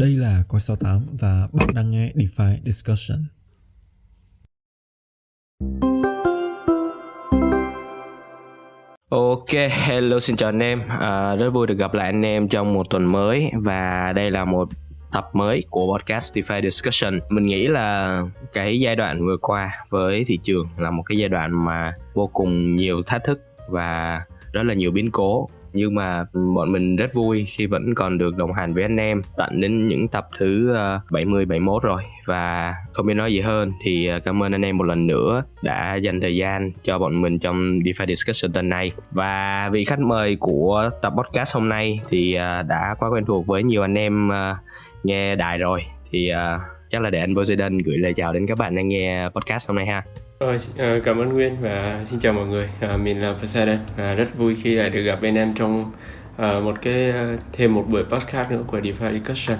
Đây là Coi 68 và bạn đang nghe DeFi Discussion. Ok, hello xin chào anh em. À, Rất vui được gặp lại anh em trong một tuần mới Và đây là một tập mới của podcast DeFi Discussion. Mình nghĩ là cái giai đoạn vừa qua với thị trường là một cái giai đoạn mà vô cùng nhiều thách thức và rất là nhiều biến cố nhưng mà bọn mình rất vui khi vẫn còn được đồng hành với anh em. Tận đến những tập thứ ờ, 70 71 rồi. Và không biết nói gì hơn. Thì ờ, cảm ơn anh em một lần nữa đã dành thời gian cho bọn mình trong DeFi Discussion tuần này và vị khách mời của tập podcast hôm nay thì ờ, đã quá quen thuộc với nhiều anh em nghe đài rồi. Thì chắc là để anh Poseidon gửi lời chào đến các bạn đang nghe podcast hôm nay ha. Ờ, rồi, ờ, cảm ơn Nguyên và xin chào mọi người. À, mình là Poseidon và ờ, rất vui khi lại được gặp anh em trong uh, một cái thêm một buổi podcast nữa của DeFi Discussion.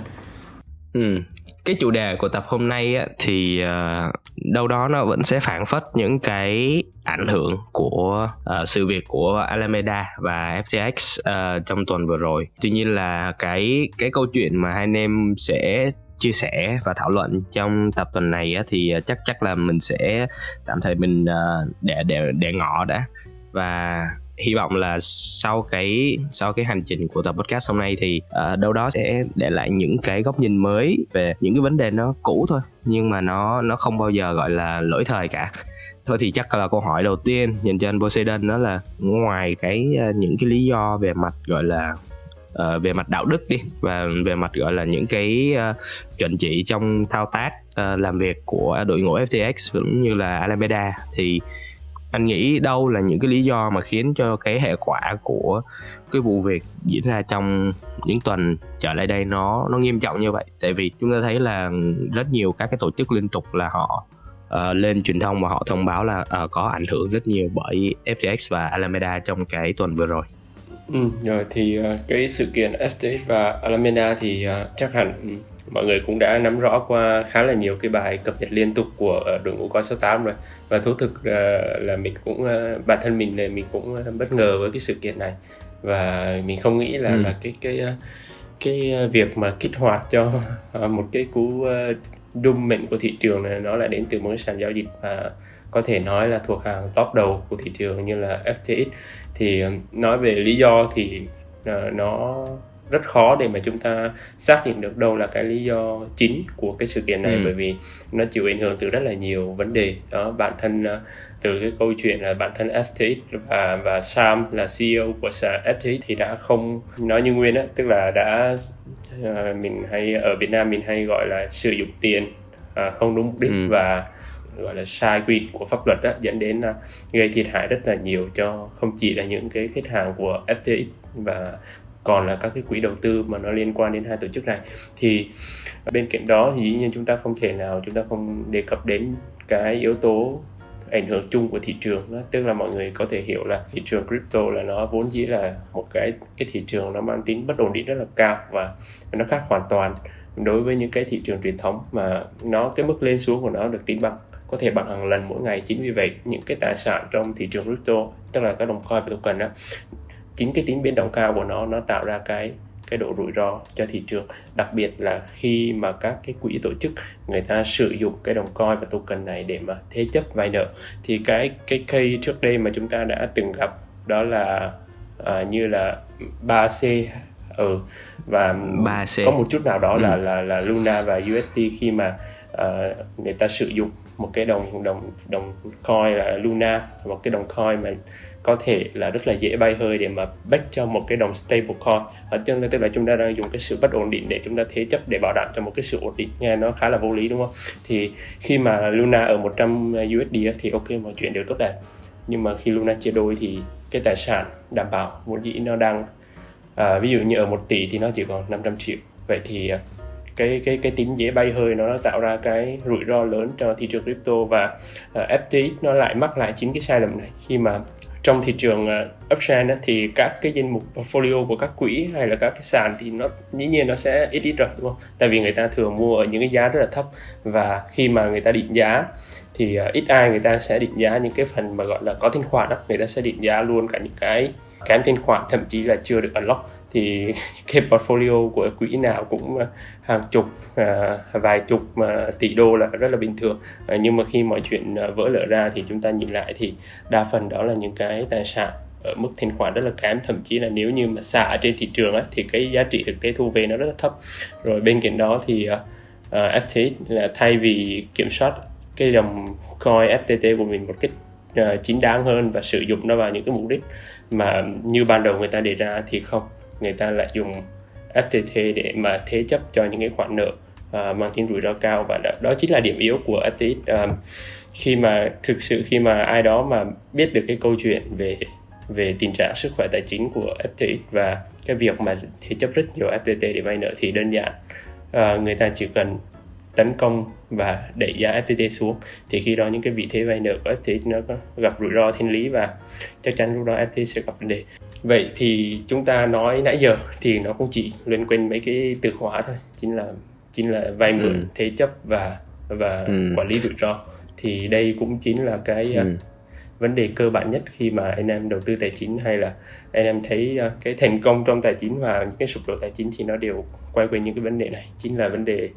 Ừ. Cái chủ đề của tập hôm nay á, thì uh, đâu đó nó vẫn sẽ phản phất những cái ảnh hưởng của uh, sự việc của Alameda và FTX uh, trong tuần vừa rồi. Tuy nhiên là cái cái câu chuyện mà hai anh em sẽ chia sẻ và thảo luận trong tập tuần này á, thì ờ, chắc chắc là mình sẽ tạm thời mình ờ, để để để ngỏ đã. Và hy vọng là sau cái sau cái hành trình của tập podcast hôm nay thì uh, đâu đó sẽ để lại những cái góc nhìn mới về những cái vấn đề nó cũ thôi nhưng mà nó nó không bao giờ gọi là lỗi thời cả. Thôi thì chắc là câu hỏi đầu tiên dành cho anh Poseidon đó là ngoài cái uh, những cái lý do về mặt gọi là uh, về mặt đạo đức đi và về mặt gọi là những cái uh, chuẩn chỉ trong thao tác uh, làm việc của đội ngũ FTX cũng như là Alameda. Thì anh nghĩ đâu là những cái lý do mà khiến cho cái hệ quả của cái vụ việc diễn ra trong những tuần trở lại đây nó nó nghiêm trọng như vậy? Tại vì chúng ta thấy là rất nhiều các cái tổ chức liên tục là họ uh, lên truyền thông và họ thông báo là uh, có ảnh hưởng rất nhiều bởi FTX và Alameda trong cái tuần vừa rồi. Ừ, rồi thì uh, cái sự kiện FTX và Alameda thì uh, chắc hẳn mọi người cũng đã nắm rõ qua khá là nhiều cái bài cập nhật liên tục của uh, đội ngũ coi 68 rồi và thú thực là mình cũng bản thân mình này mình cũng bất ngờ với cái sự kiện này và mình không nghĩ là ừ. là cái cái cái việc mà kích hoạt cho một cái cú uh, đung mệnh của thị trường này nó lại đến từ một cái sàn giao dịch mà có thể nói là thuộc hàng top đầu của thị trường như là FTX thì ờ, nói về lý do thì uh, nó rất khó để mà chúng ta xác định được đâu là cái lý do chính của cái sự kiện này ừ. bởi vì nó chịu ảnh hưởng từ rất là nhiều vấn đề đó bản thân uh, từ cái câu chuyện là bản thân FTX và và Sam là CEO của FTX thì đã không nói như nguyên á tức là đã uh, mình hay ở Việt Nam mình hay gọi là sử dụng tiền uh, không đúng mục đích ừ. và gọi là sai quy định của pháp luật đó, dẫn đến là gây thiệt hại rất là nhiều cho không chỉ là những cái khách hàng của FTX và còn là các cái quỹ đầu tư mà nó liên quan đến hai tổ chức này thì bên cạnh đó thì dĩ nhiên chúng ta không thể nào chúng ta không đề cập đến cái yếu tố ảnh hưởng chung của thị trường đó. tức là mọi người có thể hiểu là thị trường crypto là nó vốn dĩ là một cái cái thị trường nó mang tính bất ổn định rất là cao và nó khác hoàn toàn đối với những cái thị trường truyền thống mà nó cái mức lên xuống của nó được tính bằng có thể bằng hàng lần mỗi ngày chính vì vậy những cái tài sản trong thị trường crypto tức là các đồng coin và token đó chính cái tính biến động cao của nó nó tạo ra cái cái độ rủi ro cho thị trường đặc biệt là khi mà các cái quỹ tổ chức người ta sử dụng cái đồng coin và token này để mà thế chấp vay nợ thì cái cái case trước đây mà chúng ta đã từng gặp đó là à, như là 3C ừ và 3C. có một chút nào đó ừ. là là là Luna và UST khi mà uh, người ta sử dụng một cái đồng đồng đồng coin là Luna một cái đồng coin mà có thể là rất là dễ bay hơi để mà back cho một cái đồng stable coin. Ở chân tức là chúng ta đang dùng cái sự bất ổn định để chúng ta thế chấp để bảo đảm cho một cái sự ổn định. Nghe nó khá là vô lý đúng không? Thì khi mà Luna ở 100 USD thì ok mọi chuyện đều tốt đẹp. Nhưng mà khi Luna chia đôi thì cái tài sản đảm bảo vốn dĩ nó đang à, ví dụ như ở 1 tỷ thì nó chỉ còn 500 triệu. Vậy thì à, cái cái cái tính dễ bay hơi nó tạo ra cái rủi ro lớn cho thị trường crypto và ờ, uh, FTX nó lại mắc lại chính cái sai lầm này. Khi mà trong thị trường uh, uptrend thì các cái danh mục portfolio của các quỹ hay là các cái sàn thì nó dĩ nhiên nó sẽ ít ít rồi đúng không? Tại vì người ta thường mua ở những cái giá rất là thấp và khi mà người ta định giá thì uh, ít ai người ta sẽ định giá những cái phần mà gọi là có thanh khoản đó người ta sẽ định giá luôn cả những cái kém thanh khoản thậm chí là chưa được unlock thì cái portfolio của quỹ nào cũng ờ, hàng chục à, vài chục à, tỷ đô là rất là bình thường. À, nhưng mà khi mọi chuyện vỡ lở ra thì chúng ta nhìn lại thì đa phần đó là những cái tài sản ở mức thanh khoản rất là kém. Thậm chí là nếu như mà xả trên thị trường á, thì cái giá trị thực tế thu về nó rất là thấp. Rồi bên cạnh đó thì uh, uh, FTX là thay vì kiểm soát cái đồng coin FTT của mình một cách uh, chính đáng hơn và sử dụng nó vào những cái mục đích mà như ban đầu người ta đề ra thì không người ta lại dùng FTT để mà thế chấp cho những cái khoản nợ uh, mang tính rủi ro cao. Và đó, đó chính là điểm yếu của FTT um, à, khi mà thực sự khi mà ai đó mà biết được cái câu chuyện về về tình trạng sức khỏe tài chính của FTX và cái việc mà thế chấp rất nhiều FTT để vay nợ thì đơn giản uh, người ta chỉ cần tấn công và đẩy giá FTT xuống. Thì khi đó những cái vị thế vay nợ của FTX nó gặp rủi ro thiên lý và chắc chắn lúc đó FTX sẽ gặp vấn đề vậy thì chúng ta nói nãy giờ thì nó cũng chỉ liên quanh mấy cái từ khóa thôi chính là chính là vay mượn ừ. thế chấp và và ừ. quản lý rủi ro thì đây cũng chính là cái ừ. uh, vấn đề cơ bản nhất khi mà anh em đầu tư tài chính hay là anh em thấy uh, cái thành công trong tài chính và những cái sụp đổ tài chính thì nó đều quay quanh những cái vấn đề này chính là vấn đề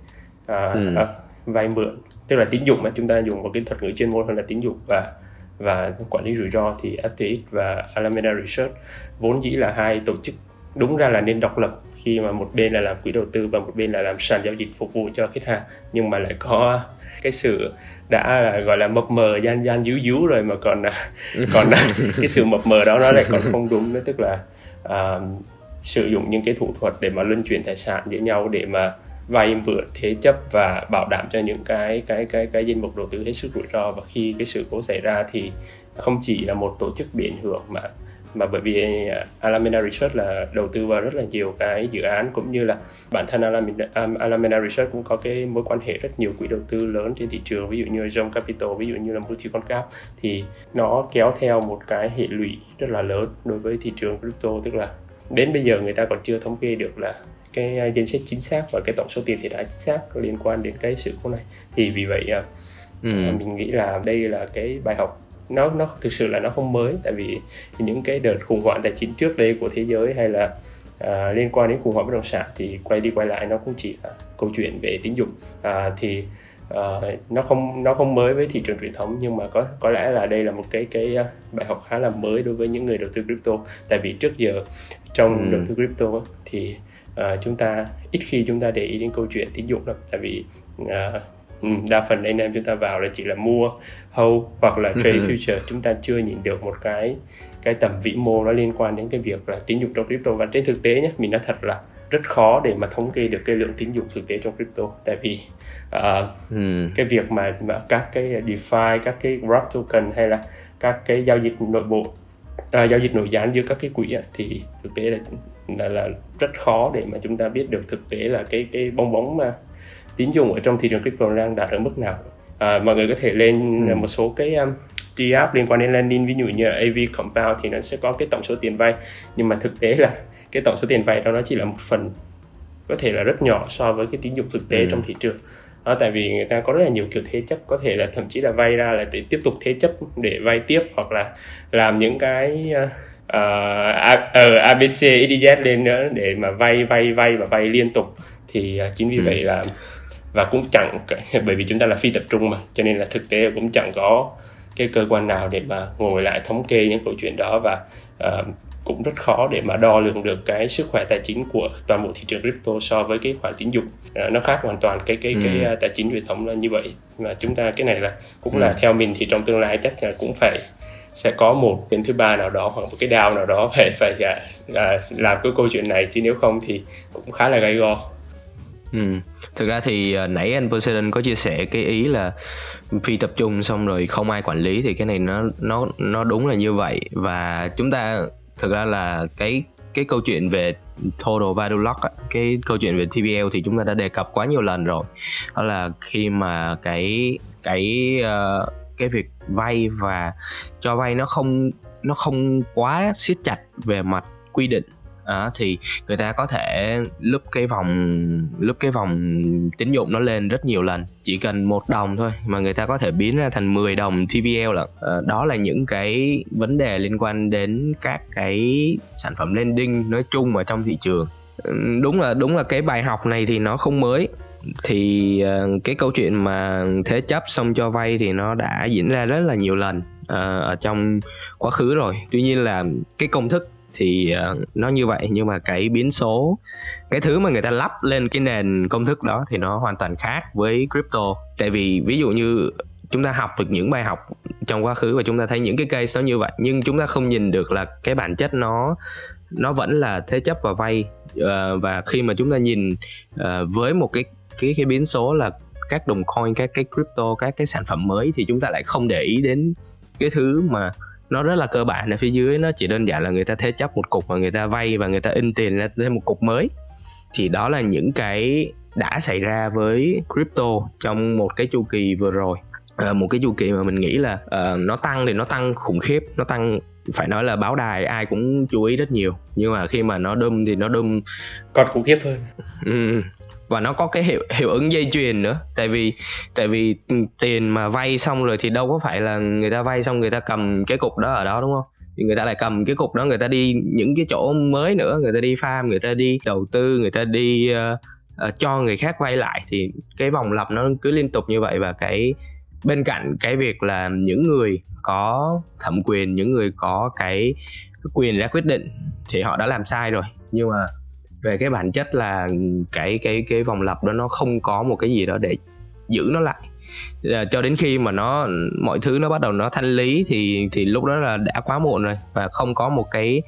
uh, ừ. uh, vay mượn tức là tín dụng mà chúng ta dùng một cái thuật ngữ chuyên môn hơn là tín dụng và và quản lý rủi ro thì FTX và Alameda Research vốn dĩ là hai tổ chức đúng ra là nên độc lập khi mà một bên là làm quỹ đầu tư và một bên là làm sàn giao dịch phục vụ cho khách hàng nhưng mà lại có cái sự đã là gọi là mập mờ gian gian díu díu rồi mà còn còn cái sự mập mờ đó nó lại còn không đúng nữa. Tức là uh, sử dụng những cái thủ thuật để mà luân chuyển tài sản giữa nhau để mà vay vừa thế chấp và bảo đảm cho những cái cái cái cái danh mục đầu tư hết sức rủi ro. Và khi cái sự cố xảy ra thì không chỉ là một tổ chức bị ảnh hưởng mà mà bởi vì à, Alameda Research là đầu tư vào rất là nhiều cái dự án cũng như là bản thân Alameda, Alameda Research cũng có cái mối quan hệ rất nhiều quỹ đầu tư lớn trên thị trường ví dụ như John Capital ví dụ như là Multiconcap thì nó kéo theo một cái hệ lụy rất là lớn đối với thị trường crypto. Tức là đến bây giờ người ta còn chưa thống kê được là cái danh sách chính xác và cái tổng số tiền thiệt hại chính xác liên quan đến cái sự cố này thì vì vậy à, ừ. mình nghĩ là đây là cái bài học nó nó thực sự là nó không mới tại vì những cái đợt khủng hoảng tài chính trước đây của thế giới hay là à, liên quan đến khủng hoảng bất động sản thì quay đi quay lại nó cũng chỉ là câu chuyện về tín dụng à, thì à, nó không nó không mới với thị trường truyền thống nhưng mà có có lẽ là đây là một cái cái à, bài học khá là mới đối với những người đầu tư crypto tại vì trước giờ trong ừ. đầu tư crypto thì à, chúng ta ít khi chúng ta để ý đến câu chuyện tín dụng lắm tại vì à, đa phần anh em chúng ta vào là chỉ là mua hold hoặc là trade ừ. future chúng ta chưa nhìn được một cái cái tầm vĩ mô nó liên quan đến cái việc là tín dụng trong crypto và trên thực tế nhé mình nói thật là rất khó để mà thống kê được cái lượng tín dụng thực tế trong crypto tại vì uh, ừ. cái việc mà, mà các cái DeFi các cái wrap token hay là các cái giao dịch nội bộ uh, giao dịch nội gián giữa các cái quỹ thì thực tế là, là là rất khó để mà chúng ta biết được thực tế là cái cái bong bóng mà tín dụng ở trong thị trường crypto đang đạt ở mức nào à, mọi người có thể lên ừ. một số cái um, app liên quan đến lending ví dụ như AV Compound thì nó sẽ có cái tổng số tiền vay nhưng mà thực tế là cái tổng số tiền vay đó nó chỉ là một phần có thể là rất nhỏ so với cái tín dụng thực tế ừ. trong thị trường đó, tại vì người ta có rất là nhiều kiểu thế chấp có thể là thậm chí là vay ra là để tiếp tục thế chấp để vay tiếp hoặc là làm những cái uh, uh, ABC, EDZ lên nữa để mà vay vay vay và vay liên tục thì uh, chính vì ừ. vậy là và cũng chẳng bởi vì chúng ta là phi tập trung mà cho nên là thực tế cũng chẳng có cái cơ quan nào để mà ngồi lại thống kê những câu chuyện đó và uh, cũng rất khó để mà đo lường được cái sức khỏe tài chính của toàn bộ thị trường crypto so với cái khoản tín dụng uh, nó khác hoàn toàn cái cái ừ. cái uh, tài chính truyền thống là như vậy và chúng ta cái này là cũng ừ. là theo mình thì trong tương lai chắc là cũng phải sẽ có một bên thứ ba nào đó hoặc một cái đao nào đó phải phải uh, làm cái câu chuyện này chứ nếu không thì cũng khá là gay go Ừ. Thực ra thì uh, nãy anh Poseidon có chia sẻ cái ý là phi tập trung xong rồi không ai quản lý thì cái này nó nó nó đúng là như vậy và chúng ta thực ra là cái cái câu chuyện về total value lock cái câu chuyện về TVL thì chúng ta đã đề cập quá nhiều lần rồi. Đó là khi mà cái cái uh, cái việc vay và cho vay nó không nó không quá siết chặt về mặt quy định đó, thì người ta có thể lúc cái vòng lúc cái vòng tín dụng nó lên rất nhiều lần, chỉ cần một đồng thôi, mà người ta có thể biến ra thành 10 đồng TVL là ờ, đó là những cái vấn đề liên quan đến các cái sản phẩm lending nói chung ở trong thị trường. Ừ, đúng là đúng là cái bài học này thì nó không mới. Thì ờ, cái câu chuyện mà thế chấp xong cho vay thì nó đã diễn ra rất là nhiều lần ờ, ở trong quá khứ rồi. Tuy nhiên là cái công thức thì uh, nó như vậy nhưng mà cái biến số cái thứ mà người ta lắp lên cái nền công thức đó thì nó hoàn toàn khác với crypto. Tại vì ví dụ như chúng ta học được những bài học trong quá khứ và chúng ta thấy những cái case nó như vậy nhưng chúng ta không nhìn được là cái bản chất nó nó vẫn là thế chấp và vay uh, và khi mà chúng ta nhìn uh, với một cái cái cái biến số là các đồng coin các cái crypto các cái sản phẩm mới thì chúng ta lại không để ý đến cái thứ mà nó rất là cơ bản ở phía dưới nó chỉ đơn giản là người ta thế chấp một cục và người ta vay và người ta in tiền ra thêm một cục mới. Thì đó là những cái đã xảy ra với crypto trong một cái chu kỳ vừa rồi. À, một cái chu kỳ mà mình nghĩ là uh, nó tăng thì nó tăng khủng khiếp nó tăng phải nói là báo đài ai cũng chú ý rất nhiều. Nhưng mà khi mà nó đâm thì nó đâm còn khủng khiếp hơn. Ừ, và nó có cái hiệu hiệu ứng dây chuyền nữa. Tại vì tại vì tiền mà vay xong rồi thì đâu có phải là người ta vay xong người ta cầm cái cục đó ở đó đúng không? Thì người ta lại cầm cái cục đó người ta đi những cái chỗ mới nữa. Người ta đi farm người ta đi đầu tư người ta đi uh, uh, cho người khác vay lại. Thì cái vòng lặp nó cứ liên tục như vậy. Và cái bên cạnh cái việc là những người có thẩm quyền những người có cái quyền ra quyết định thì họ đã làm sai rồi. Nhưng mà về cái bản chất là cái cái cái vòng lặp đó nó không có một cái gì đó để giữ nó lại. À, cho đến khi mà nó mọi thứ nó bắt đầu nó thanh lý thì thì lúc đó là đã quá muộn rồi. Và không có một cái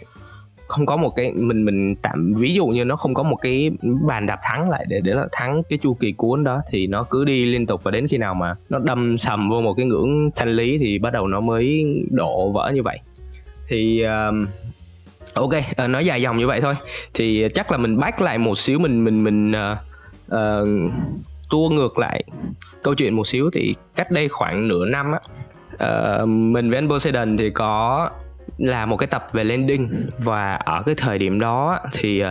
không có một cái mình mình tạm ví dụ như nó không có một cái bàn đạp thắng lại để để là thắng cái chu kỳ cuốn đó thì nó cứ đi liên tục. Và đến khi nào mà nó đâm sầm vô một cái ngưỡng thanh lý thì bắt đầu nó mới đổ vỡ như vậy. Thì uh, ok uh, nói dài dòng như vậy thôi. Thì chắc là mình bác lại một xíu mình mình mình uh, uh, tua ngược lại câu chuyện một xíu. Thì cách đây khoảng nửa năm á uh, mình với anh Poseidon thì có là một cái tập về landing. Và ở cái thời điểm đó thì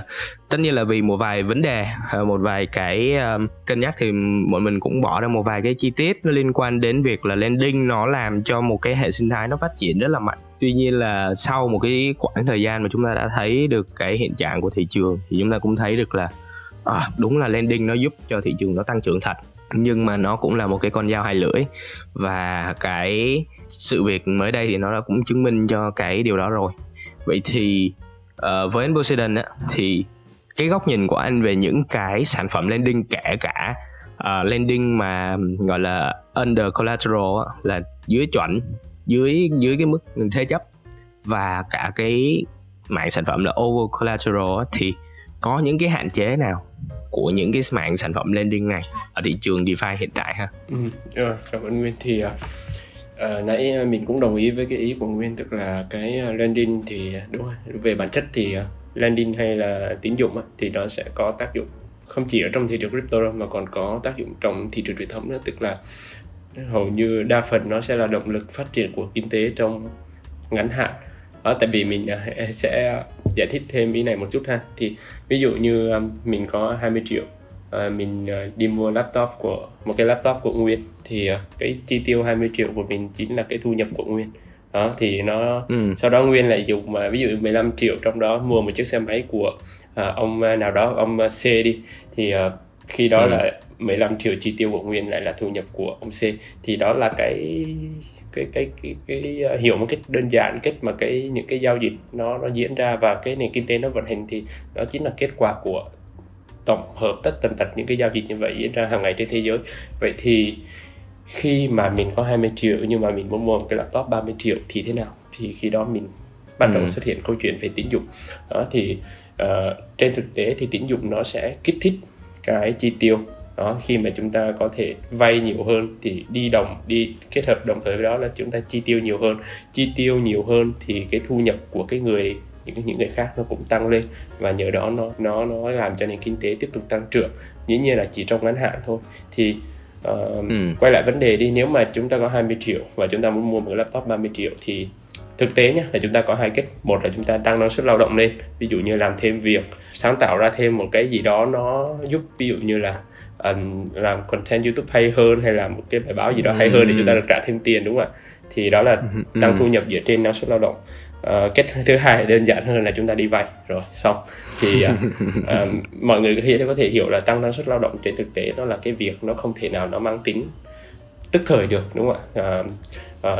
tất nhiên là vì một vài vấn đề một vài cái cân nhắc thì bọn mình cũng bỏ ra một vài cái chi tiết nó liên quan đến việc là landing nó làm cho một cái hệ sinh thái nó phát triển rất là mạnh tuy nhiên là sau một cái khoảng thời gian mà chúng ta đã thấy được cái hiện trạng của thị trường thì chúng ta cũng thấy được là à, đúng là landing nó giúp cho thị trường nó tăng trưởng thật nhưng mà nó cũng là một cái con dao hai lưỡi. Và cái sự việc mới đây thì nó đã cũng chứng minh cho cái điều đó rồi. Vậy thì uh, với anh Poseidon á thì cái góc nhìn của anh về những cái sản phẩm landing kể cả ờ, uh, landing mà gọi là under collateral á, là dưới chuẩn dưới dưới cái mức thế chấp. Và cả cái mạng sản phẩm là over collateral thì có những cái hạn chế nào của những cái mạng sản phẩm lending này ở thị trường DeFi hiện tại ha? Ừ, rồi, cảm ơn Nguyên. Thì uh, nãy à, mình cũng đồng ý với cái ý của Nguyên tức là cái lending thì đúng rồi về bản chất thì lending hay là tín dụng thì nó sẽ có tác dụng không chỉ ở trong thị trường crypto đâu mà còn có tác dụng trong thị trường truyền thống nữa. Tức là hầu như đa phần nó sẽ là động lực phát triển của kinh tế trong ngắn hạn đó, tại vì mình à, sẽ giải thích thêm ý này một chút ha thì ví dụ như à, mình có 20 triệu à, mình đi mua laptop của một cái laptop của Nguyên thì cái chi tiêu 20 triệu của mình chính là cái thu nhập của Nguyên đó thì nó ừ. sau đó Nguyên lại dùng mà ví dụ 15 triệu trong đó mua một chiếc xe máy của uh, ông nào đó ông C đi thì uh, khi đó ừ. là 15 triệu chi tiêu của Nguyên lại là thu nhập của ông C. Thì đó là cái cái cái cái, cái, uh, hiểu một cách đơn giản cách mà cái những cái giao dịch nó nó diễn ra và cái nền kinh tế nó vận hành thì đó chính là kết quả của tổng hợp tất tần tật những cái giao dịch như vậy diễn ra hàng ngày trên thế giới. Vậy thì khi mà mình có 20 triệu nhưng mà mình muốn mua một cái laptop 30 triệu thì thế nào? Thì khi đó mình bắt đầu ừ. xuất hiện câu chuyện về tín dụng. Đó thì uh, trên thực tế thì tín dụng nó sẽ kích thích cái chi tiêu đó khi mà chúng ta có thể vay nhiều hơn thì đi đồng đi kết hợp đồng thời với đó là chúng ta chi tiêu nhiều hơn. Chi tiêu nhiều hơn thì cái thu nhập của cái người những những người khác nó cũng tăng lên và nhờ đó nó nó nó làm cho nền kinh tế tiếp tục tăng trưởng. Dĩ nhiên là chỉ trong ngắn hạn thôi. Thì uh, ừ. quay lại vấn đề đi nếu mà chúng ta có 20 triệu và chúng ta muốn mua một laptop 30 triệu thì thực tế nhé là chúng ta có hai cách. Một là chúng ta tăng năng suất lao động lên ví dụ như làm thêm việc sáng tạo ra thêm một cái gì đó nó giúp ví dụ như là um, làm content youtube hay hơn hay là một cái bài báo gì đó hay hơn để chúng ta được trả thêm tiền đúng không ạ? Thì đó là tăng thu nhập dựa trên năng suất lao động. Uh, cách thứ hai đơn giản hơn là chúng ta đi vay. Rồi xong. Thì uh, uh, mọi người có thể hiểu là tăng năng suất lao động trên thực tế đó là cái việc nó không thể nào nó mang tính tức thời được đúng không ạ? Uh,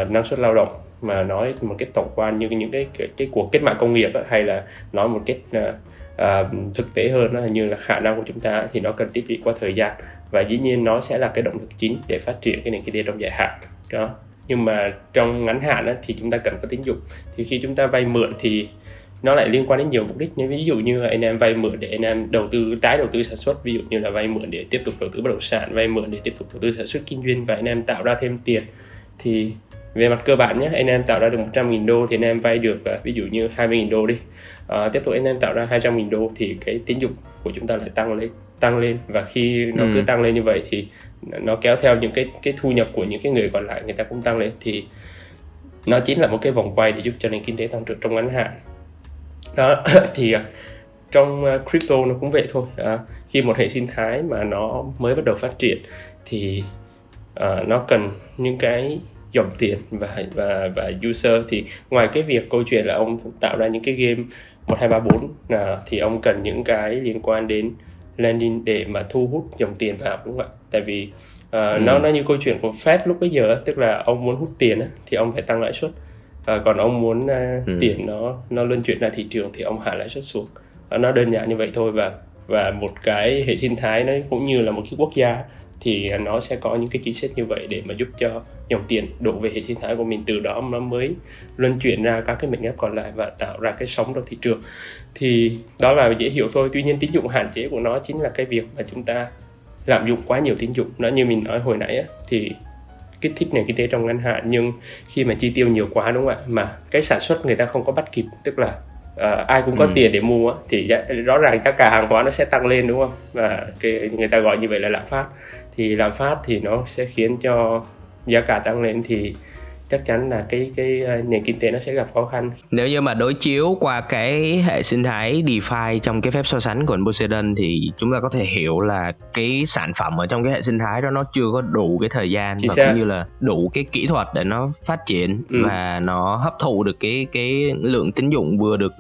uh, năng suất lao động mà nói một cái tổng quan như những cái cái, cái cuộc kết mạng công nghiệp ấy, hay là nói một cách uh, uh, thực tế hơn đó, như là khả năng của chúng ta thì nó cần tích lũy qua thời gian. Và dĩ nhiên nó sẽ là cái động lực chính để phát triển cái nền kinh tế trong dài hạn. Đó. Nhưng mà trong ngắn hạn đó, thì chúng ta cần có tín dụng. Thì khi chúng ta vay mượn thì nó lại liên quan đến nhiều mục đích như ví dụ như anh em vay mượn để anh em đầu tư tái đầu tư sản xuất. Ví dụ như là vay mượn để tiếp tục đầu tư bất động sản vay mượn để tiếp tục đầu tư sản xuất kinh doanh và anh em tạo ra thêm tiền. Thì về mặt cơ bản nhé anh em tạo ra được 100.000 đô thì anh em vay được à, ví dụ như 20.000 đô đi à, tiếp tục anh em tạo ra 200.000 đô thì cái tín dụng của chúng ta lại tăng lên tăng lên. Và khi nó ừ. cứ tăng lên như vậy thì nó kéo theo những cái cái thu nhập của những cái người còn lại người ta cũng tăng lên. Thì nó chính là một cái vòng quay để giúp cho nền kinh tế tăng trưởng trong ngắn hạn. Đó thì à, trong à, crypto nó cũng vậy thôi. À, khi một hệ sinh thái mà nó mới bắt đầu phát triển thì uh, nó cần những cái dòng tiền và và và user. Thì ngoài cái việc câu chuyện là ông tạo ra những cái game một hai ba bốn là thì ông cần những cái liên quan đến landing để mà thu hút dòng tiền vào đúng không ạ tại vì uh, ừ. nó nó như câu chuyện của Fed lúc bây giờ tức là ông muốn hút tiền thì ông phải tăng lãi suất uh, còn ông muốn uh, ừ. tiền nó nó luân chuyển ra thị trường thì ông hạ lãi suất xuống uh, nó đơn giản như vậy thôi và và một cái hệ sinh thái nó cũng như là một cái quốc gia thì nó sẽ có những cái chính sách như vậy để mà giúp cho dòng tiền đổ về hệ sinh thái của mình. Từ đó nó mới luân chuyển ra các cái mệnh ghép còn lại và tạo ra cái sóng trong thị trường. Thì đó là dễ hiểu thôi. Tuy nhiên tín dụng hạn chế của nó chính là cái việc mà chúng ta lạm dụng quá nhiều tín dụng. Nó như mình nói hồi nãy á, thì kích thích nền kinh tế trong ngắn hạn nhưng khi mà chi tiêu nhiều quá đúng không ạ? Mà cái sản xuất người ta không có bắt kịp tức là uh, ai cũng có ừ. tiền để mua thì rõ ràng giá cả hàng hóa nó sẽ tăng lên đúng không? Và cái người ta gọi như vậy là lạm phát thì lạm phát thì nó sẽ khiến cho giá cả tăng lên thì chắc chắn là cái cái ờ, nền kinh tế nó sẽ gặp khó khăn. Nếu như mà đối chiếu qua cái hệ sinh thái DeFi trong cái phép so sánh của Poseidon thì chúng ta có thể hiểu là cái sản phẩm ở trong cái hệ sinh thái đó nó chưa có đủ cái thời gian Chỉ và xác. cũng như là đủ cái kỹ thuật để nó phát triển ừ. và nó hấp thụ được cái cái lượng tín dụng vừa được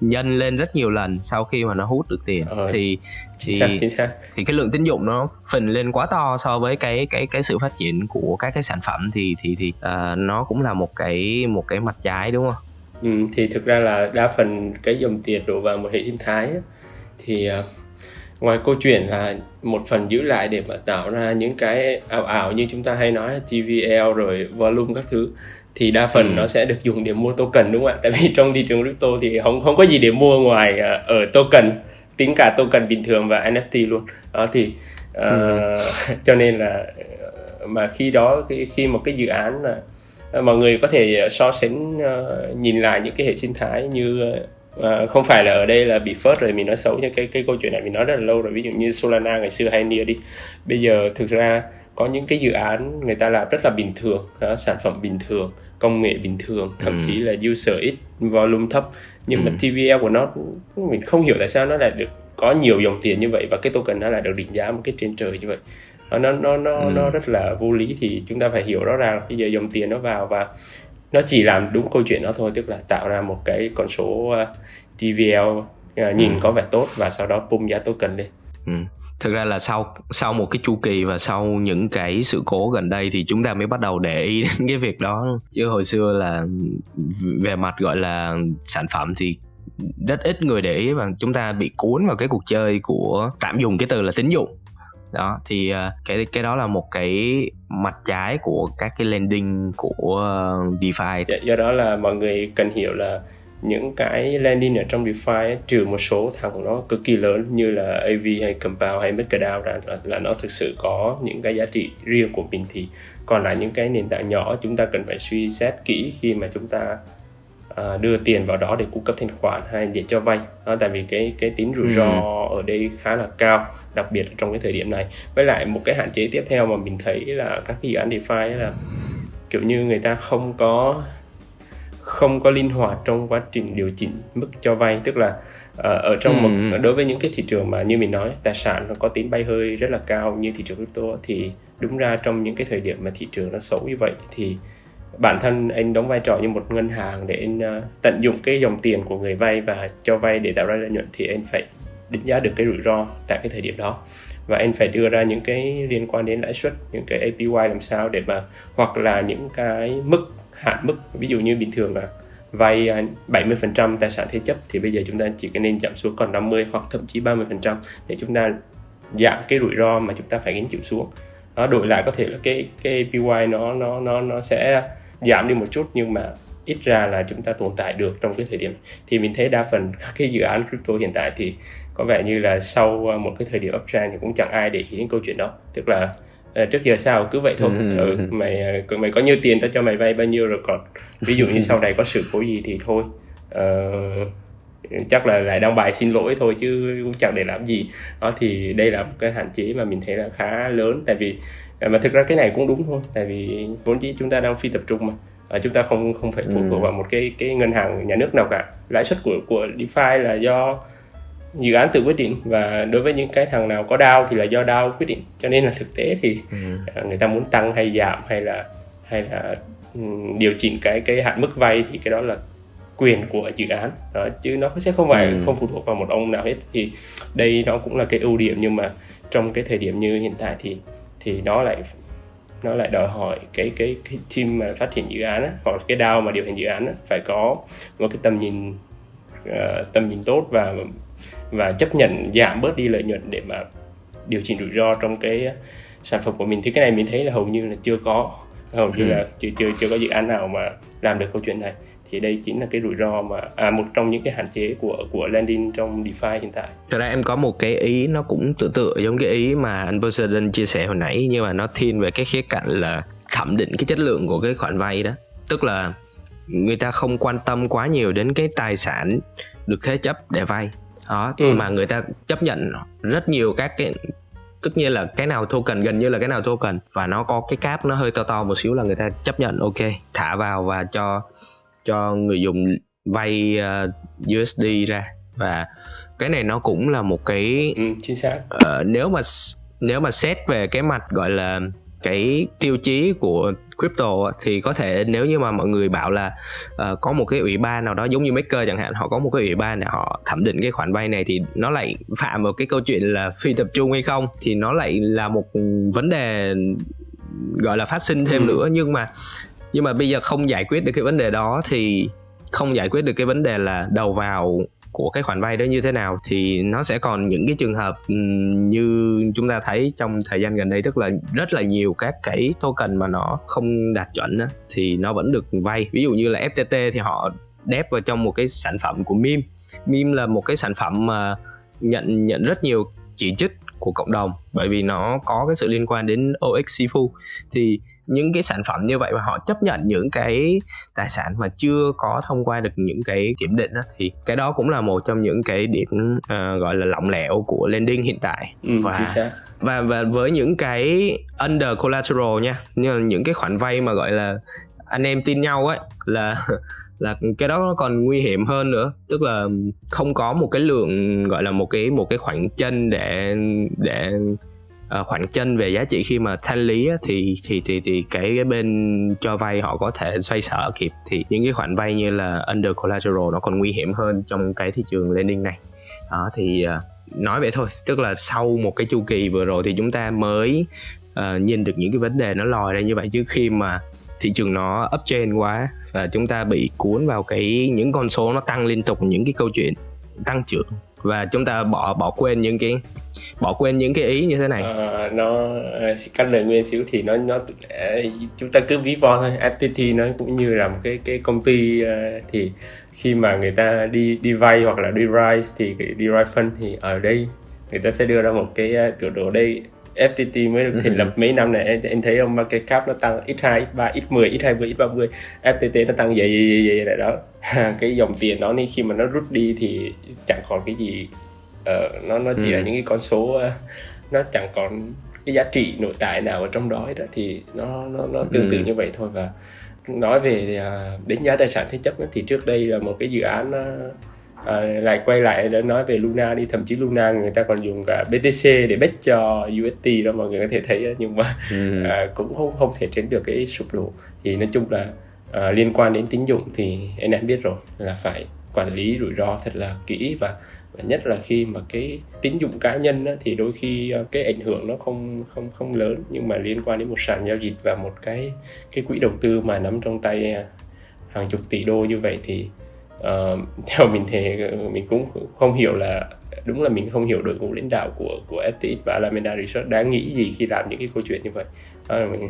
nhân lên rất nhiều lần sau khi mà nó hút được tiền ờ. thì thì chính xác, chính xác. thì cái lượng tín dụng nó phình lên quá to so với cái cái cái sự phát triển của các cái sản phẩm thì thì thì uh, nó cũng là một cái một cái mặt trái đúng không? Ừ, thì thực ra là đa phần cái dòng tiền đổ vào một hệ sinh thái thì uh, ngoài câu chuyện là một phần giữ lại để mà tạo ra những cái ảo ảo như chúng ta hay nói TVL rồi volume các thứ thì đa phần ừ. nó sẽ được dùng để mua token đúng không ạ? Tại vì trong thị trường crypto thì không không có gì để mua ngoài uh, ở token tính cả token bình thường và NFT luôn đó thì uh, ừ. cho nên là mà khi đó khi, khi một cái dự án là uh, mọi người có thể so sánh uh, nhìn lại những cái hệ sinh thái như uh, không phải là ở đây là bị phớt rồi mình nói xấu nhưng cái cái câu chuyện này mình nói rất là lâu rồi ví dụ như Solana ngày xưa hay Nia đi bây giờ thực ra có những cái dự án người ta làm rất là bình thường đó, sản phẩm bình thường công nghệ bình thường thậm ừ. chí là user ít volume thấp nhưng ừ. mà TVL của nó mình không hiểu tại sao nó lại được có nhiều dòng tiền như vậy và cái token nó lại được định giá một cái trên trời như vậy nó nó nó ừ. nó rất là vô lý thì chúng ta phải hiểu rõ ràng bây giờ dòng tiền nó vào và nó chỉ làm đúng câu chuyện đó thôi tức là tạo ra một cái con số uh, TVL uh, nhìn ừ. có vẻ tốt và sau đó bung giá token lên ừ thực ra là sau sau một cái chu kỳ và sau những cái sự cố gần đây thì chúng ta mới bắt đầu để ý đến cái việc đó. Chứ hồi xưa là về mặt, gọi là, sản phẩm thì rất ít người để ý và chúng ta bị cuốn vào cái cuộc chơi của tạm dùng cái từ là tín dụng. Đó, thì à, cái cái đó là một cái mặt trái của các cái lending của ờ, DeFi. Dạ, do đó là mọi người cần hiểu là những cái landing ở trong DeFi ấy, trừ một số thằng nó cực kỳ lớn như là AV hay Compound hay MakerDAO ra là, là nó thực sự có những cái giá trị riêng của mình thì còn lại những cái nền tảng nhỏ chúng ta cần phải suy xét kỹ khi mà chúng ta uh, đưa tiền vào đó để cung cấp thanh khoản hay để cho vay đó, tại vì cái cái tính rủi ro ừ. ở đây khá là cao đặc biệt trong cái thời điểm này với lại một cái hạn chế tiếp theo mà mình thấy là các cái dự án DeFi là kiểu như người ta không có không có linh hoạt trong quá trình điều chỉnh mức cho vay tức là uh, ở trong một Ừ. đối với những cái thị trường mà như mình nói tài sản nó có tín bay hơi rất là cao như thị trường crypto thì đúng ra trong những cái thời điểm mà thị trường nó xấu như vậy thì bản thân anh đóng vai trò như một ngân hàng để anh ờ, tận dụng cái dòng tiền của người vay và cho vay để tạo ra lợi nhuận thì anh phải đánh giá được cái rủi ro tại cái thời điểm đó và anh phải đưa ra những cái liên quan đến lãi suất những cái APY làm sao để mà hoặc là những cái mức hạn mức, ví dụ như bình thường là vay à, 70% tài sản thế chấp, thì bây giờ chúng ta chỉ nên giảm xuống còn 50 hoặc thậm chí 30% để chúng ta giảm cái rủi ro mà chúng ta phải gánh chịu xuống. Đó đổi lại có thể là cái cái APY nó nó nó nó sẽ giảm đi một chút nhưng mà ít ra là chúng ta tồn tại được trong cái thời điểm. Thì mình thấy đa phần các cái dự án crypto hiện tại thì có vẻ như là sau à, một cái thời điểm uptrend thì cũng chẳng ai để ý đến câu chuyện đó. Tức là trước giờ sao cứ vậy thôi. Ừ. ừ, mày ờ, mày có nhiêu tiền tao cho mày vay bao nhiêu rồi còn ví dụ như sau này có sự cố gì thì thôi. Ờ, chắc là lại đăng bài xin lỗi thôi chứ cũng chẳng để làm gì. Đó thì đây là một cái hạn chế mà mình thấy là khá lớn. Tại vì ờ, mà thực ra cái này cũng đúng thôi. Tại vì vốn dĩ chúng ta đang phi tập trung mà. Ờ, chúng ta không không phải phụ thuộc Ừ. vào một cái cái ngân hàng nhà nước nào cả. Lãi suất của của DeFi là do dự án tự quyết định và đối với những cái thằng nào có DAO thì là do DAO quyết định cho nên là thực tế thì Ừ. ờ, người ta muốn tăng hay giảm hay là hay là ừm, điều chỉnh cái cái hạn mức vay thì cái đó là quyền của dự án đó, chứ nó sẽ không phải Ừ. không phụ thuộc vào một ông nào hết thì đây nó cũng là cái ưu điểm nhưng mà trong cái thời điểm như hiện tại thì thì nó lại nó lại đòi hỏi cái cái cái team mà phát triển dự án á, hoặc là cái DAO mà điều hành dự án á, phải có một cái tầm nhìn ờ, tầm nhìn tốt và và chấp nhận giảm bớt đi lợi nhuận để mà điều chỉnh rủi ro trong cái sản phẩm của mình thì cái này mình thấy là hầu như là chưa có hầu như Ừ. là chưa chưa chưa có dự án nào mà làm được câu chuyện này thì đây chính là cái rủi ro mà à, một trong những cái hạn chế của của lending trong DeFi hiện tại Thật ra em có một cái ý nó cũng tự tựa giống cái ý mà anh Poseidon chia sẻ hồi nãy nhưng mà nó thiên về cái khía cạnh là thẩm định cái chất lượng của cái khoản vay đó. Tức là người ta không quan tâm quá nhiều đến cái tài sản được thế chấp để vay. Đó, Ừ. mà người ta chấp nhận rất nhiều các cái tất nhiên là cái nào token gần như là cái nào token và nó có cái cap nó hơi to to một xíu là người ta chấp nhận ok thả vào và cho cho người dùng vay uh, USD ra và cái này nó cũng là một cái ừ, chính xác ờ, nếu mà nếu mà xét về cái mặt gọi là cái tiêu chí của crypto thì có thể nếu như mà mọi người bảo là ờ, có một cái ủy ban nào đó giống như maker chẳng hạn họ có một cái ủy ban để họ thẩm định cái khoản vay này thì nó lại phạm vào cái câu chuyện là phi tập trung hay không thì nó lại là một vấn đề gọi là phát sinh thêm Ừ. nữa nhưng mà nhưng mà bây giờ không giải quyết được cái vấn đề đó thì không giải quyết được cái vấn đề là đầu vào của cái khoản vay đó như thế nào, thì nó sẽ còn những cái trường hợp ừ, như chúng ta thấy trong thời gian gần đây tức là, rất là nhiều các cái token mà nó không đạt chuẩn thì nó vẫn được vay. Ví dụ như là FTT thì họ đép vào trong một cái sản phẩm của meme meme là một cái sản phẩm mà nhận nhận rất nhiều chỉ trích của cộng đồng bởi vì nó có cái sự liên quan đến OX Sifu thì những cái sản phẩm như vậy mà họ chấp nhận những cái tài sản mà chưa có thông qua được những cái kiểm định á, thì cái đó cũng là một trong những cái điểm ờ, gọi là lỏng lẻo của lending hiện tại. Ừ, và và và với những cái under collateral nha như là những cái khoản vay mà gọi là anh em tin nhau ấy là là cái đó nó còn nguy hiểm hơn nữa. Tức là không có một cái lượng gọi là một cái một cái khoản chân để để uh, khoản chân về giá trị khi mà thanh lý á, thì thì thì thì cái, cái bên cho vay họ có thể xoay sở kịp. Thì những cái khoản vay như là under collateral nó còn nguy hiểm hơn trong cái thị trường lending này. Đó thì uh, nói vậy thôi. Tức là sau một cái chu kỳ vừa rồi thì chúng ta mới uh, nhìn được những cái vấn đề nó lòi ra như vậy. Chứ khi mà thị trường nó uptrend quá và chúng ta bị cuốn vào cái những con số nó tăng liên tục những cái câu chuyện tăng trưởng và chúng ta bỏ bỏ quên những cái bỏ quên những cái ý như thế này. À, nó ờ, cách cắt lời nguyên xíu thì nó nó ờ, chúng ta cứ ví von thôi. FTT nó cũng như là một cái cái công ty thì khi mà người ta đi đi vay hoặc là đi rise thì cái đi rise fund thì ở đây người ta sẽ đưa ra một cái biểu đồ đây. FTT mới được thành lập mấy năm này. Em, em thấy ông market cap nó tăng x2, x3, x10, x20, x30 FTT nó tăng dày dày dày dày đó. Cái dòng tiền đó nên khi mà nó rút đi thì chẳng còn cái gì ờ, nó nó chỉ Ừ. là những cái con số ờ, nó chẳng còn cái giá trị nội tại nào ở trong đó hết á, thì nó nó nó tương tự Ừ. như vậy thôi. Và nói về uh, đánh giá tài sản thế chấp thì trước đây là một cái dự án uh, à, lại quay lại để nói về Luna đi. Thậm chí Luna người ta còn dùng cả BTC để bet cho UST đó mọi người có thể thấy nhưng mà ừ. à, cũng không không thể tránh được cái sụp đổ thì nói chung là à, liên quan đến tín dụng thì anh em biết rồi là phải quản lý rủi ro thật là kỹ. Và và nhất là khi mà cái tín dụng cá nhân á, thì đôi khi cái ảnh hưởng nó không không không lớn. Nhưng mà liên quan đến một sàn giao dịch và một cái cái quỹ đầu tư mà nắm trong tay hàng chục tỷ đô như vậy thì uh, theo mình thì mình cũng không hiểu là đúng là mình không hiểu đội ngũ lãnh đạo của của FTX và Alameda Research đã nghĩ gì khi làm những cái câu chuyện như vậy đó mình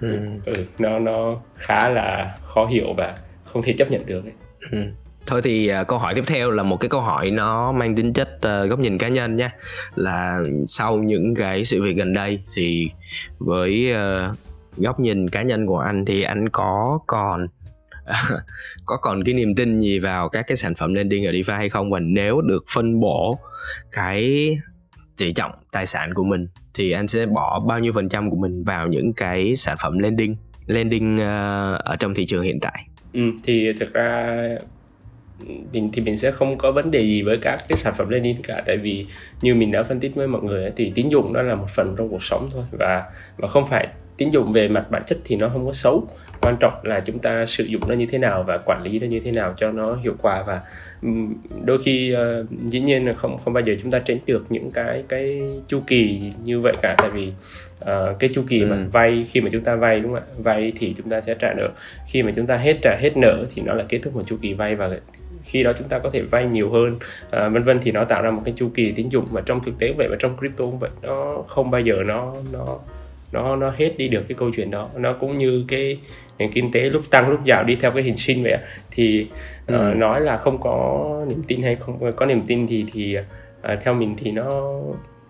ừ. ừ, nó nó khá là khó hiểu và không thể chấp nhận được ấy. Ừ. Thôi thì uh, câu hỏi tiếp theo là một cái câu hỏi nó mang tính chất uh, góc nhìn cá nhân nha là sau những cái sự việc gần đây thì với uh, góc nhìn cá nhân của anh thì anh có còn có còn cái niềm tin gì vào các cái sản phẩm lending ở DeFi hay không? Và nếu được phân bổ cái tỷ trọng tài sản của mình thì anh sẽ bỏ bao nhiêu phần trăm của mình vào những cái sản phẩm lending lending uh, ờ, ở trong thị trường hiện tại? Ừ, thì thực ra mình thì mình sẽ không có vấn đề gì với các cái sản phẩm lending cả. Tại vì như mình đã phân tích với mọi người thì tín dụng nó là một phần trong cuộc sống thôi. Và và không phải tín dụng về mặt bản chất thì nó không có xấu quan trọng là chúng ta sử dụng nó như thế nào và quản lý nó như thế nào cho nó hiệu quả và đôi khi uh, dĩ nhiên là không không bao giờ chúng ta tránh được những cái cái chu kỳ như vậy cả. Tại vì uh, cái chu kỳ ừ. mà vay khi mà chúng ta vay đúng không ạ? Vay thì chúng ta sẽ trả nợ. Khi mà chúng ta hết trả hết nợ thì nó là kết thúc một chu kỳ vay và khi đó chúng ta có thể vay nhiều hơn uh, vân vân. Thì nó tạo ra một cái chu kỳ tín dụng mà trong thực tế vậy và trong crypto cũng vậy nó không bao giờ nó nó nó nó hết đi được cái câu chuyện đó. Nó cũng như cái nền kinh tế lúc tăng lúc giảm đi theo cái hình sinh vậy thì ừ. uh, nói là không có niềm tin hay không có niềm tin thì thì uh, theo mình thì nó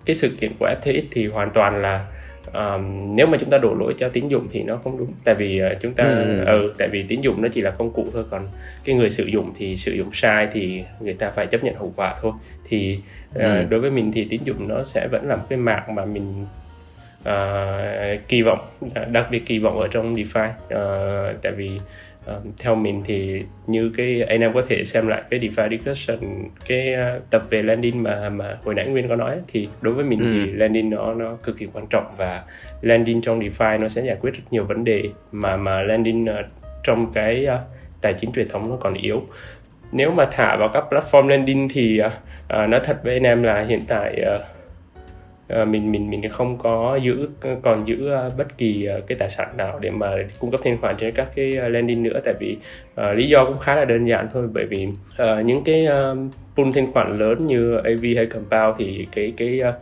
cái sự kiện của FTX thì hoàn toàn là um, nếu mà chúng ta đổ lỗi cho tín dụng thì nó không đúng tại vì uh, chúng ta ừ. ừ tại vì tín dụng nó chỉ là công cụ thôi còn cái người sử dụng thì sử dụng sai thì người ta phải chấp nhận hậu quả thôi thì uh, ừ. đối với mình thì tín dụng nó sẽ vẫn là một cái mạng mà mình uh, kỳ vọng đặc biệt kỳ vọng ở trong DeFi uh, tại vì uh, theo mình thì như cái anh em có thể xem lại cái DeFi discussion cái uh, tập về landing mà mà hồi nãy Nguyên có nói thì đối với mình ừ. thì landing nó nó cực kỳ quan trọng và landing trong DeFi nó sẽ giải quyết rất nhiều vấn đề mà mà landing uh, trong cái uh, tài chính truyền thống nó còn yếu nếu mà thả vào các platform landing thì uh, uh, nói thật với anh em là hiện tại uh, mình mình mình không có giữ còn giữ ờ, bất kỳ ờ, cái tài sản nào để mà cung cấp thanh khoản trên các cái lending nữa. Tại vì uh, lý do cũng khá là đơn giản thôi. Bởi vì uh, những cái uh, pool thanh khoản lớn như AV hay Compound thì cái cái uh,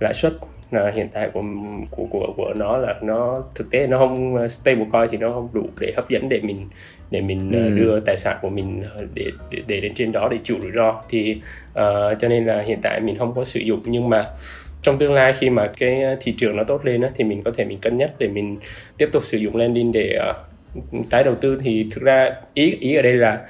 lãi suất là hiện tại của của của của nó là nó thực tế nó không stable coin thì nó không đủ để hấp dẫn để mình để mình ừ. đưa tài sản của mình để, để để đến trên đó để chịu rủi ro. Thì uh, cho nên là hiện tại mình không có sử dụng. Nhưng mà trong tương lai khi mà cái ờ, thị trường nó tốt lên á, thì mình có thể mình cân nhắc để mình tiếp tục sử dụng lending để uh, tái đầu tư. Thì thực ra ý ý ở đây là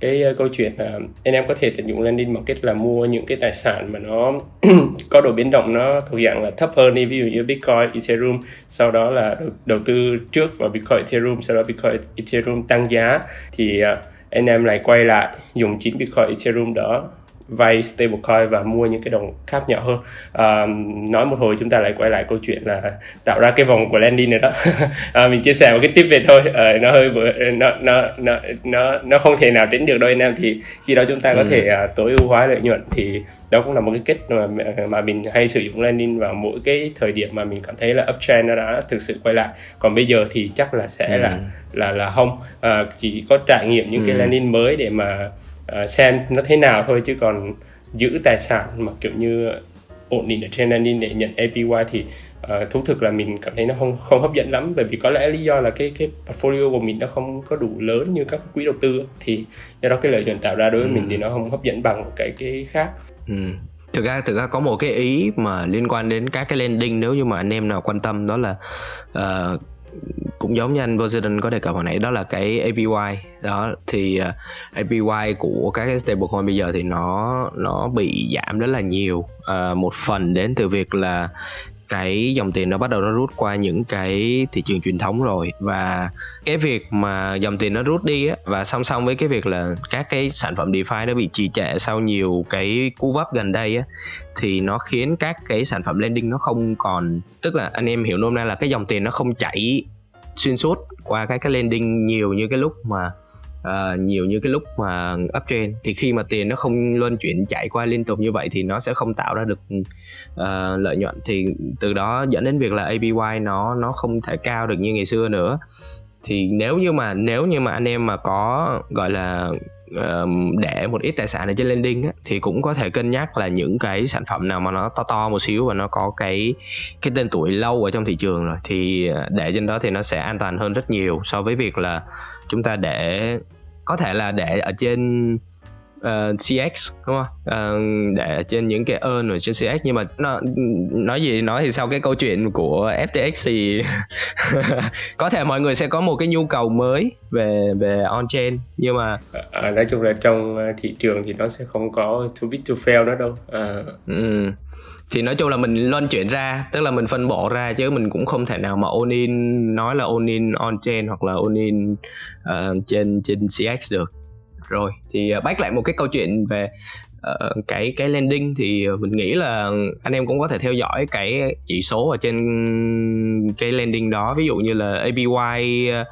cái uh, câu chuyện là uh, anh em có thể tận dụng lending một cách là mua những cái tài sản mà nó có độ biến động nó thuộc dạng là thấp hơn đi. Ví dụ như Bitcoin, Ethereum sau đó là đầu, đầu tư trước vào Bitcoin, Ethereum sau đó Bitcoin, Ethereum tăng giá thì uh, anh em lại quay lại dùng chính Bitcoin, Ethereum đó vay stablecoin và mua những cái đồng khác nhỏ hơn. À, nói một hồi chúng ta lại quay lại câu chuyện là tạo ra cái vòng của lending nữa đó. À, mình chia sẻ một cái tip về thôi. À, nó hơi nó nó nó nó nó không thể nào tính được đâu anh em. Thì khi đó chúng ta có ừ. thể uh, tối ưu hóa lợi nhuận. Thì đó cũng là một cái kết mà mà mình hay sử dụng lending vào mỗi cái thời điểm mà mình cảm thấy là uptrend nó đã thực sự quay lại. Còn bây giờ thì chắc là sẽ ừ. là là là không. À, chỉ có trải nghiệm những ừ. cái lending mới để mà uh, xem nó thế nào thôi chứ còn giữ tài sản mà kiểu như ổn định ở trên landing để nhận APY thì uh, thú thực là mình cảm thấy nó không không hấp dẫn lắm bởi vì có lẽ lý do là cái cái portfolio của mình nó không có đủ lớn như các quỹ đầu tư thì do đó cái lợi nhuận tạo ra đối với ừ. mình thì nó không hấp dẫn bằng cái cái khác. Ừ thực ra thực ra có một cái ý mà liên quan đến các cái landing nếu như mà anh em nào quan tâm đó là uh, cũng giống như anh Poseidon có đề cập hồi nãy đó là cái APY đó thì à, uh, APY của các cái stablecoin bây giờ thì nó nó bị giảm rất là nhiều uh, một phần đến từ việc là cái dòng tiền nó bắt đầu nó rút qua những cái thị trường truyền thống rồi. Và cái việc mà dòng tiền nó rút đi á, và song song với cái việc là các cái sản phẩm DeFi nó bị trì trệ sau nhiều cái cú vấp gần đây á, thì nó khiến các cái sản phẩm lending nó không còn. Tức là anh em hiểu nôm na là cái dòng tiền nó không chảy xuyên suốt qua cái cái lending nhiều như cái lúc mà uh, nhiều như cái lúc mà uptrend thì khi mà tiền nó không luân chuyển chạy qua liên tục như vậy thì nó sẽ không tạo ra được uh, lợi nhuận. Thì từ đó dẫn đến việc là APY nó nó không thể cao được như ngày xưa nữa. Thì nếu như mà nếu như mà anh em mà có gọi là để một ít tài sản ở trên lending á, thì cũng có thể cân nhắc là những cái sản phẩm nào mà nó to to một xíu và nó có cái cái tên tuổi lâu ở trong thị trường rồi. Thì ờ, để trên đó thì nó sẽ an toàn hơn rất nhiều so với việc là chúng ta để có thể là để ở trên uh, ờ, CX đúng không? Uh, để trên những cái earn ở trên CX nhưng mà nó nói gì nói thì sau cái câu chuyện của FTX thì có thể mọi người sẽ có một cái nhu cầu mới về về on chain nhưng mà à, nói chung là trong thị trường thì nó sẽ không có too big to fail nữa đâu. À. Ừ thì nói chung là mình loan chuyển ra tức là mình phân bổ ra chứ mình cũng không thể nào mà ôn in nói là ôn in on chain hoặc là ôn in uh, trên trên CX được rồi. Thì uh, back lại một cái câu chuyện về uh, cái cái landing thì mình nghĩ là anh em cũng có thể theo dõi cái chỉ số ở trên cái landing đó. Ví dụ như là APY uh,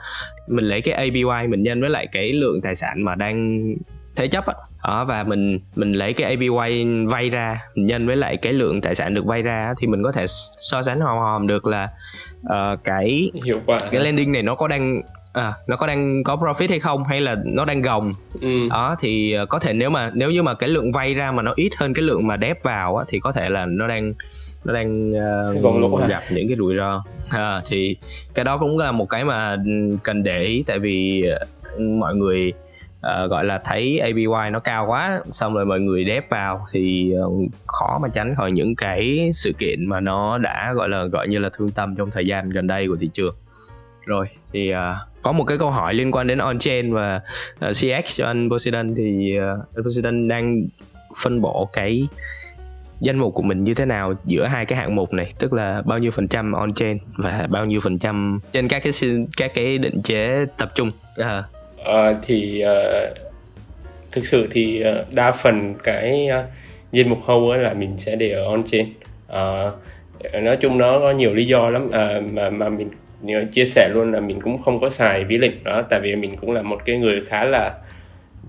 mình lấy cái APY mình nhân với lại cái lượng tài sản mà đang thế chấp á. Đó và mình mình lấy cái APY vay ra mình nhân với lại cái lượng tài sản được vay ra thì mình có thể so sánh hòm hòm được là uh, cái hiệu quả. cái landing này nó có đang à, nó có đang có profit hay không hay là nó đang gồng? Ừ. đó thì ờ, có thể nếu mà nếu như mà cái lượng vay ra mà nó ít hơn cái lượng mà đép vào á, thì có thể là nó đang nó đang uh, gặp những cái rủi ro. À, thì cái đó cũng là một cái mà cần để ý tại vì uh, mọi người uh, gọi là thấy APY nó cao quá xong rồi mọi người đép vào thì uh, khó mà tránh khỏi những cái sự kiện mà nó đã gọi là gọi như là thương tâm trong thời gian gần đây của thị trường. Rồi thì uh, có một cái câu hỏi liên quan đến on-chain và ờ, uh, CX cho anh Poseidon thì uh, anh Poseidon đang phân bổ cái danh mục của mình như thế nào giữa hai cái hạng mục này? Tức là bao nhiêu phần trăm on chain và bao nhiêu phần trăm trên các cái các cái định chế tập trung? À. À, thì uh, thực sự thì uh, đa phần cái uh, danh mục hầu là mình sẽ để ở on chain uh, nói chung nó có nhiều lý do lắm uh, mà mà mình chia sẻ luôn là mình cũng không có xài ví lệnh đó tại vì mình cũng là một cái người khá là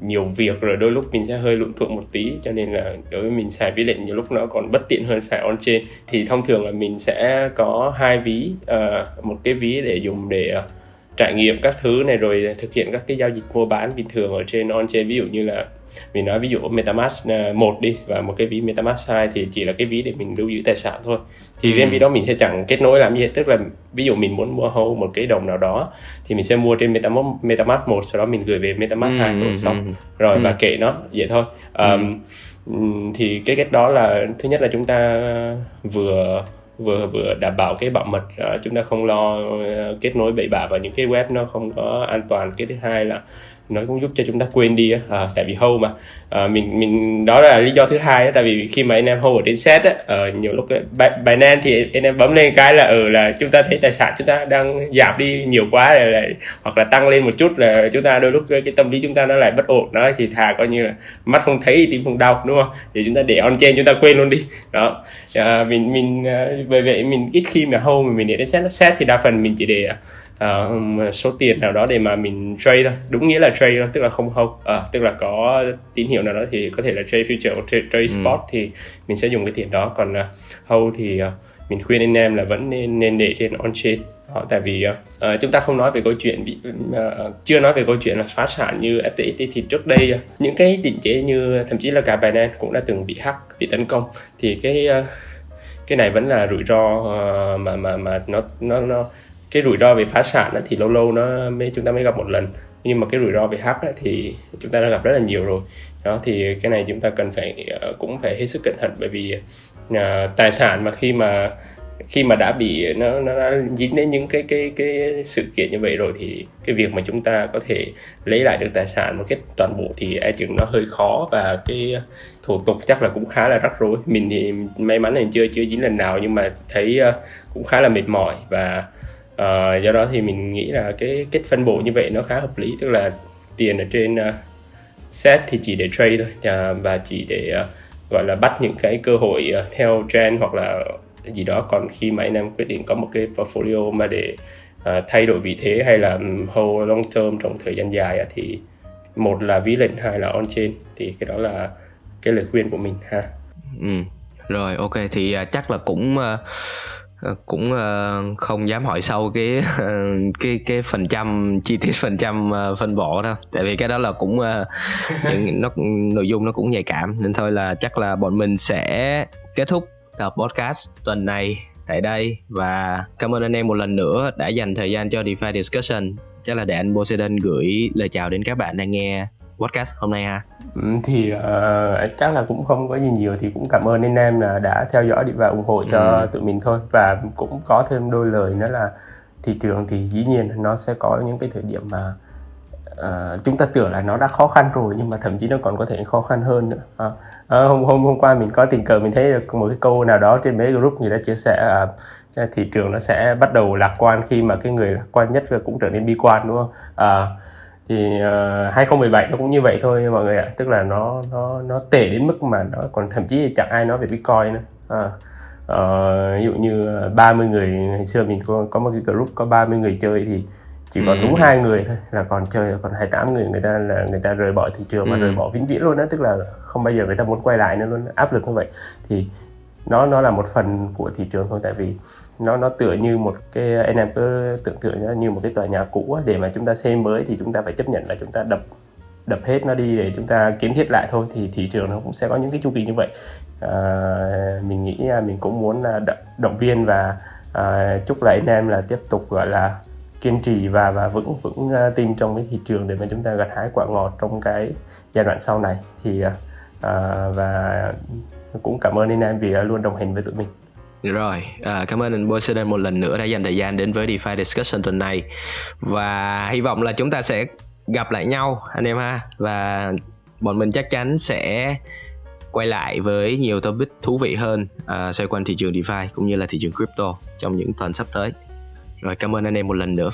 nhiều việc rồi đôi lúc mình sẽ hơi lụn thuận một tí cho nên là đối với mình xài ví lệnh nhiều lúc nó còn bất tiện hơn xài on chain thì thông thường là mình sẽ có hai ví uh, một cái ví để dùng để uh, trải nghiệm các thứ này rồi thực hiện các cái giao dịch mua bán bình thường ở trên on chain ví dụ như là mình nói ví dụ MetaMask à, một đi và một cái ví MetaMask 2 thì chỉ là cái ví để mình lưu giữ tài sản thôi thì ừ. cái ví đó mình sẽ chẳng kết nối làm gì hết tức là ví dụ mình muốn mua hold một cái đồng nào đó thì mình sẽ mua trên MetaMask MetaMask một sau đó mình gửi về MetaMask ừ, 2 rồi xong ừ. rồi ừ. và kệ nó vậy thôi um, ừ. thì cái cách đó là thứ nhất là chúng ta vừa vừa vừa đảm bảo cái bảo mật uh, chúng ta không lo uh, kết nối bậy bạ vào những cái web nó không có an toàn cái thứ hai là nó cũng giúp cho chúng ta quên đi à, tại vì hâu mà. À, mình mình đó là lý do thứ hai á, tại vì khi mà anh em hâu ở trên set á ở nhiều lúc bài nan thì anh em bấm lên cái là ở ừ, là chúng ta thấy tài sản chúng ta đang giảm đi nhiều quá rồi lại hoặc là tăng lên một chút là chúng ta đôi lúc cái, cái tâm lý chúng ta nó lại bất ổn. Đó thì thà coi như là mắt không thấy tim không đau đúng không? Thì chúng ta để on trên chúng ta quên luôn đi. Đó à, mình mình à, bởi vậy mình ít khi mà hâu mà mình để đến set set thì đa phần mình chỉ để à, uh, số tiền nào đó để mà mình trade thôi. Đúng nghĩa là trade thôi tức là không hold uh, tức là có tín hiệu nào đó thì có thể là trade future hoặc trade, trade ừ. spot thì mình sẽ dùng cái tiền đó. Còn uh, hold thì uh, mình khuyên anh em là vẫn nên nên để trên on chain đó, tại vì uh, chúng ta không nói về câu chuyện bị uh, chưa nói về câu chuyện là phá sản như FTX thì trước đây uh, những cái định chế như thậm chí là cả Binance cũng đã từng bị hack bị tấn công. Thì cái uh, cái này vẫn là rủi ro uh, mà mà mà nó nó nó cái rủi ro về phá sản thì lâu lâu nó mới chúng ta mới gặp một lần. Nhưng mà cái rủi ro về hack thì chúng ta đã gặp rất là nhiều rồi. Đó thì cái này chúng ta cần phải ờ, cũng phải hết sức cẩn thận. Bởi vì uh, tài sản mà khi mà khi mà đã bị nó nó đã dính đến những cái cái cái sự kiện như vậy rồi thì cái việc mà chúng ta có thể lấy lại được tài sản một cách toàn bộ thì e chừng nó hơi khó. Và cái thủ tục chắc là cũng khá là rắc rối. Mình thì may mắn là chưa chưa dính lần nào nhưng mà thấy ờ, cũng khá là mệt mỏi. Và à, do đó thì mình nghĩ là cái cách phân bổ như vậy nó khá hợp lý tức là tiền ở trên uh, set thì chỉ để trade thôi à, và chỉ để uh, gọi là bắt những cái cơ hội uh, theo trend hoặc là gì đó. Còn khi mà anh em quyết định có một cái portfolio mà để uh, thay đổi vị thế hay là hold long term trong thời gian dài thì một là ví lệnh hai là on chain thì cái đó là cái lời khuyên của mình ha. Ừ rồi ok thì uh, chắc là cũng uh, cũng uh, không dám hỏi sâu cái uh, cái cái phần trăm chi tiết phần trăm phân bổ đâu. Tại vì cái đó là cũng những nó nội dung nó cũng nhạy cảm. Nên thôi là chắc là bọn mình sẽ kết thúc tập podcast tuần này tại đây. Và cảm ơn anh em một lần nữa đã dành thời gian cho DeFi Discussion. Chắc là để anh Poseidon gửi lời chào đến các bạn đang nghe podcast hôm nay ha. Ừ, thì uh, chắc là cũng không có gì nhiều thì cũng cảm ơn anh em là đã theo dõi và ủng hộ cho ừ. tụi mình thôi và cũng có thêm đôi lời nữa là thị trường thì dĩ nhiên nó sẽ có những cái thời điểm mà uh, chúng ta tưởng là nó đã khó khăn rồi nhưng mà thậm chí nó còn có thể khó khăn hơn nữa à, à, hôm hôm hôm qua mình có tình cờ mình thấy được một cái câu nào đó trên mấy group người đã chia sẻ uh, thị trường nó sẽ bắt đầu lạc quan khi mà cái người lạc quan nhất cũng trở nên bi quan đúng không à, thì uh, 2017 nó cũng như vậy thôi mọi người ạ tức là nó nó nó tệ đến mức mà nó còn thậm chí chẳng ai nói về bitcoin nữa à, uh, ví dụ như 30 người ngày xưa mình có có một cái group có 30 người chơi thì chỉ còn ừ. đúng hai người thôi là còn chơi còn 28 người người ta là người ta rời bỏ thị trường ừ. và rời bỏ vĩnh viễn luôn đó tức là không bao giờ người ta muốn quay lại nữa luôn áp lực như vậy thì nó nó là một phần của thị trường thôi tại vì nó nó tựa như một cái anh em cứ tưởng tượng nó như một cái tòa nhà cũ để mà chúng ta xây mới thì chúng ta phải chấp nhận là chúng ta đập đập hết nó đi để chúng ta kiến thiết lại thôi thì thị trường nó cũng sẽ có những cái chu kỳ như vậy. À, mình nghĩ à, mình cũng muốn à, động viên và à, chúc lại anh em là tiếp tục gọi là kiên trì và và vững vững à, tin trong cái thị trường để mà chúng ta gặt hái quả ngọt trong cái giai đoạn sau này. Thì à, và cũng cảm ơn anh em vì luôn đồng hành với tụi mình rồi, à, cảm ơn anh Poseidon một lần nữa đã dành thời gian đến với DeFi Discussion tuần này Và hy vọng là chúng ta sẽ gặp lại nhau anh em ha. Và bọn mình chắc chắn sẽ quay lại với nhiều topic thú vị hơn à, xoay quanh thị trường DeFi cũng như là thị trường crypto trong những tuần sắp tới. Rồi cảm ơn anh em một lần nữa.